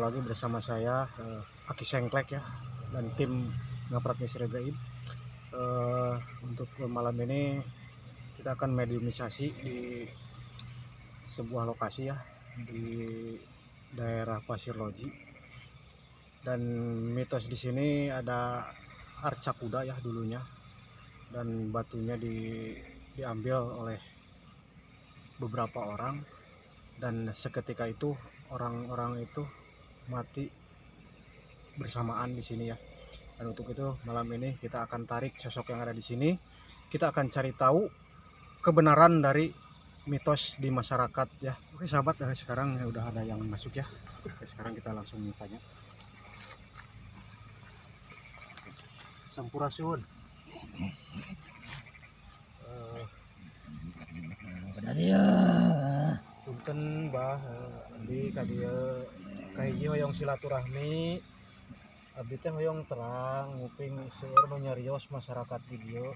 lagi bersama saya eh, Aki Sengklek ya dan tim Ngaprat Misteri Gaib. Eh, untuk malam ini kita akan mediumisasi di sebuah lokasi ya di daerah Pasir Loji. Dan mitos di sini ada arca kuda ya dulunya dan batunya di, diambil oleh beberapa orang dan seketika itu orang-orang itu mati bersamaan di sini ya. Dan untuk itu malam ini kita akan tarik sosok yang ada di sini. Kita akan cari tahu kebenaran dari mitos di masyarakat ya. Oke sahabat, eh, sekarang ya udah ada yang masuk ya. Oke, sekarang kita langsung tanya. Sampurasun. Eh, Benar punten bah di kadieu kahiji hoyong silaturahmi. Abdi teh hoyong terang nguping seueur nu nyarios masyarakat di dieu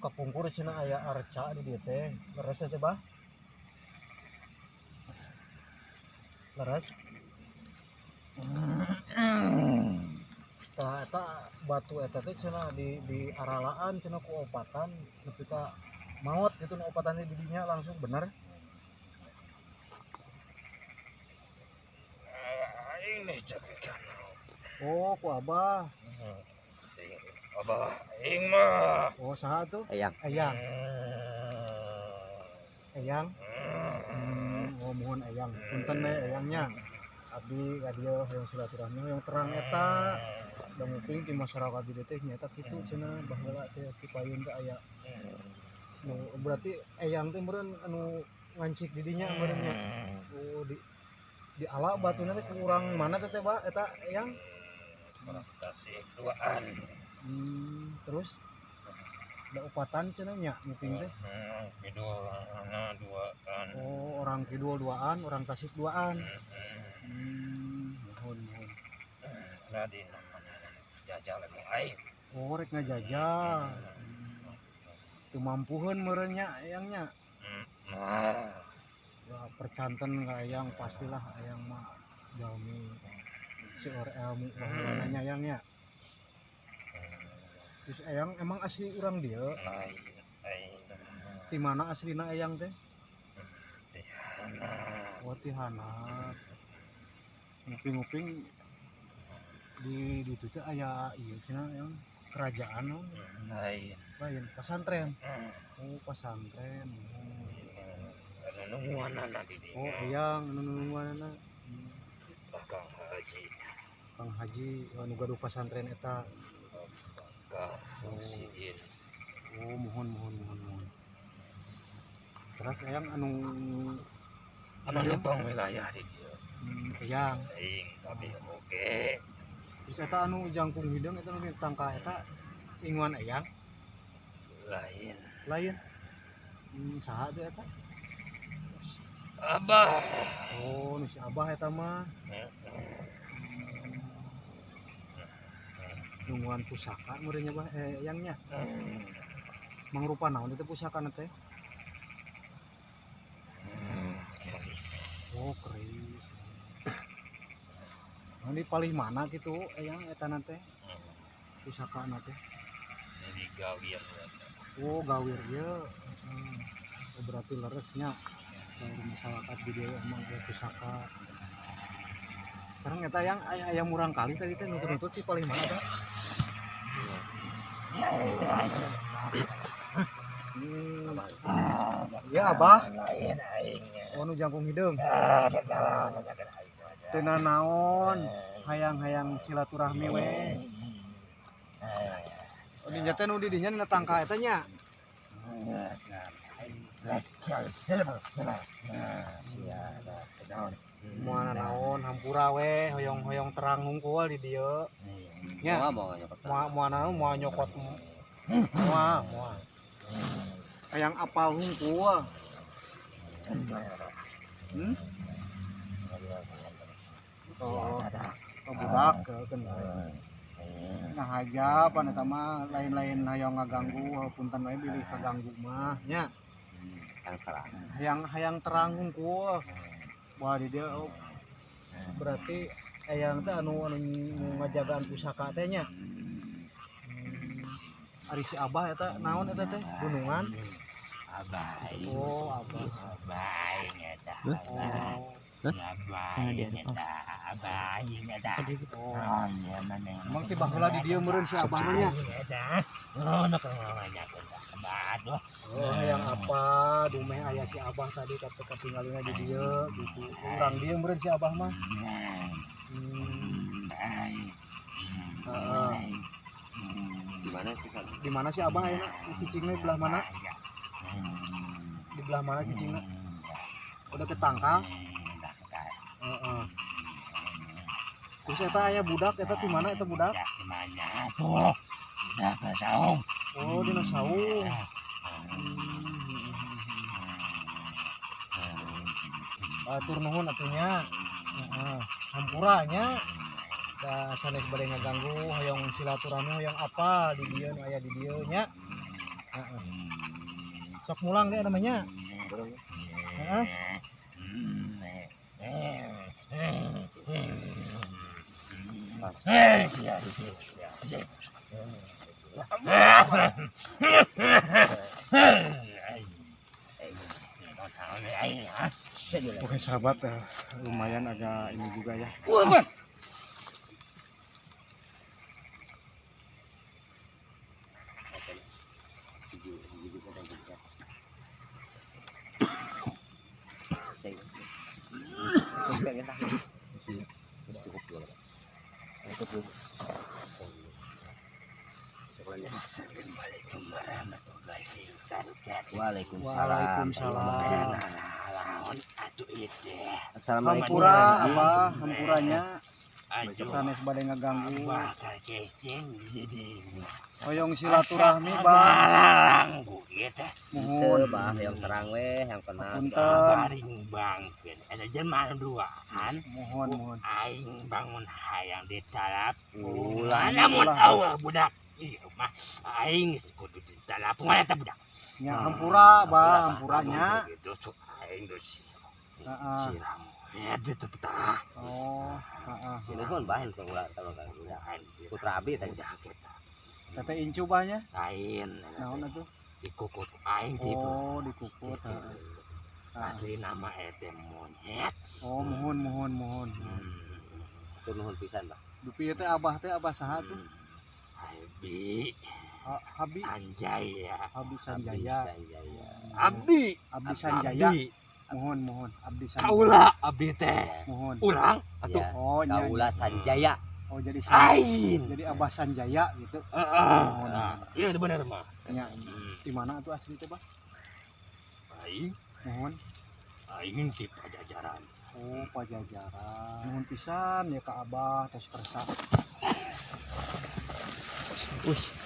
kapungkur cenah aya arca di dieu teh. Leres teh bah. Leres. Tah eta batu eta teh cenah di di aralaan cenah ku opatan. Nepi ka maot gitu nu opatan di dinya langsung bener Ini cekikan. Oh ku abah. Abah, ing mah. oh saha tuh? Ayang. ayang. Ayang? Hmm, oh mohon ayang. Punten we ayangnya. Abdi kadia yang silaturahmi yang terang eta. Dan mungkin di masyarakat di teh nyata kitu cenah baheula teh cipayun teh aya. Berarti ayang teh meureun anu ngancik di dinya meureunnya. Oh di di ala batuna teh kurang mana teh ba? Eta ayang Tasik duaan. hmm, terus? Ada upatan cenah nya mungkin teh? Hmm, Kidul, anak dua kan. oh orang kidul duaan orang tasik duaan. Hmm, mohon mohon. Nadi namanya jajal lagi aing. oh rek ngajajal kemampuan merenya ayangnya Nah, ya percanten nggak ayang? Pastilah ayang mah jalmi seur ilmu bahulanya ayangnya terus ayang emang asli orang dia? Lain aing. di mana aslina ayang teh? Nah, oh tihana nguping-nguping di di itu teh aya iya cenah yang kerajaan no. lain. lain pesantren. Hmm, oh pesantren. oh. Anu nungguan anak di dinya. oh ayang nunungan Bakal haji. Kang Haji anu gaduh pesantren eta Bakal oksigen. oh mohon mohon mohon mohon terus ayang anu Anu nyepang wilayah di dia. hmm, ayang Aing tapi oke. terus eta anu jangkung hidung eta anu tangka eta inguan ayang Lain. lain hmm, saha teh eta Abah. oh si abah eta mah nungguan pusaka meureunnya bah eh ayangnya Hmm. mangrupa naon itu pusaka na teh Hmm, oh keris Nah, ini paling mana gitu ayang eta na teh Hmm, pusaka na teh Jadi gawir. oh gawir ya hmm. oh, berarti leresnya dari masyarakat di dia emang ada pusaka. Sekarang eta yang ayam ayam murang kali tadi teh nutut nutut sih paling mana hmm. ya abah. Lain aingnya. oh nu jangkung hidung. Tena naon hayang-hayang silaturahmi we. Oh di teh nu di dinya na tangka eta nya naon hampura hoyong-hoyong terang hungkul di dieu. Ya. moa moana moa nyokot. Moa moa. Hayang apal hungkul hmm? oh, budak. Nah aja apa nih mah lain-lain hayang ngaganggu tan wae bilih kaganggu mah nya hayang hayang terang hungkul wah di dia oh, berarti eyang teh anu anu ngajagaan pusaka teh nya. Hmm. ari si abah eta naon eta teh? Gunungan? Abai. oh abah. Abai ngeta. oh emang ti baheula di dieu meureun si abah nya? Ngeta. Oh, nak. Aduh. oh yang apa? Dumeh aya si abah tadi kata ketinggalina di dieu gitu. Urang dieu meureun si abah mah. Hmm. heeh. Di mana sih di mana sih abah ya? Cicingnya di belah mana? Di belah mana cicingnya udah ketangkal Heeh. terus eta aya budak? Eta di mana eta budak? Mana? Tuh? Udah saung. Oh di saung Atur nuhun atunya Heeh. hampuranya. Da sanes bade ngaganggu silaturahmi hoyong apa di dieu nu aya di nya sok mulang deh namanya. Heeh. Oke sahabat eh, lumayan agak ini juga ya Waalaikumsalam. Assalamualaikum. hampura apa hampuranya? Sanes bade ngaganggu hoyong silaturahmi bang? mohon bah yang terang weh yang kenal punten bangkeun ada jemaah duaan mohon mohon. aing bangun hayang Ulah, lamun ulah. awal budak? Iya mah aing kudu ditalap mana ta budak nya hampura bang hampuranya gitu so aing geus Heeh. siram. Ya di tepetah oh heeh. Sinuhun bahan kang ulah kalau kan. Putra Abi tadi. kita tete incu banyak lain naon atuh dikukut aing gitu. Oh dikukut heeh. Heeh. asli nama ete monyet. Oh mohon mohon mohon. Tunuhun pisan bah. dupi teh abah teh abah saha tuh? Abi Ha- Habi anjay ya Abdi Sanjaya. Sanjaya. Abdi. Abdi Sanjaya. Abdi mohon mohon. Abdi Sanjaya. Kaula Abdi teh mohon. Ulang atuh. Ya. oh nya Kaula Sanjaya. oh jadi Sanjaya ain. jadi abah Sanjaya gitu. Heeh. Nah, iya bener mah nya Hmm, di mana tuh asli teh bah aing mohon. Aing ki pajajaran. Oh pajajaran. Mohon pisan ya ka abah. Terus kersa Masih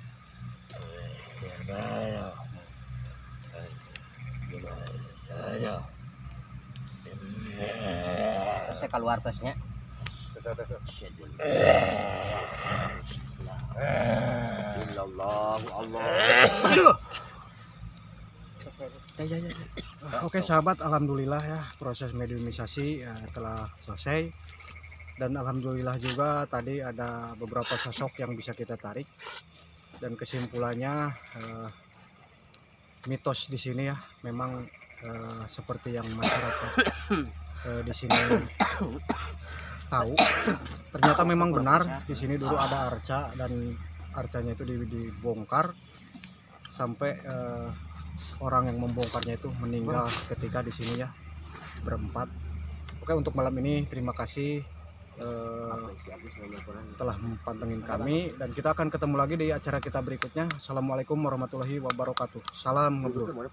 Saya keluar tasnya. Ya, ya, ya. Oke sahabat, alhamdulillah ya proses mediumisasi ya, telah selesai dan alhamdulillah juga tadi ada beberapa sosok yang bisa kita tarik dan kesimpulannya eh, mitos di sini ya memang eh, seperti yang masyarakat eh, di sini tahu ternyata memang benar di sini dulu ada arca dan arcanya itu di- dibongkar sampai eh, orang yang membongkarnya itu meninggal ketika di sini ya berempat. Oke untuk malam ini terima kasih eh, telah mempantengin kami dan kita akan ketemu lagi di acara kita berikutnya. Assalamualaikum warahmatullahi wabarakatuh. Salam ngobrol.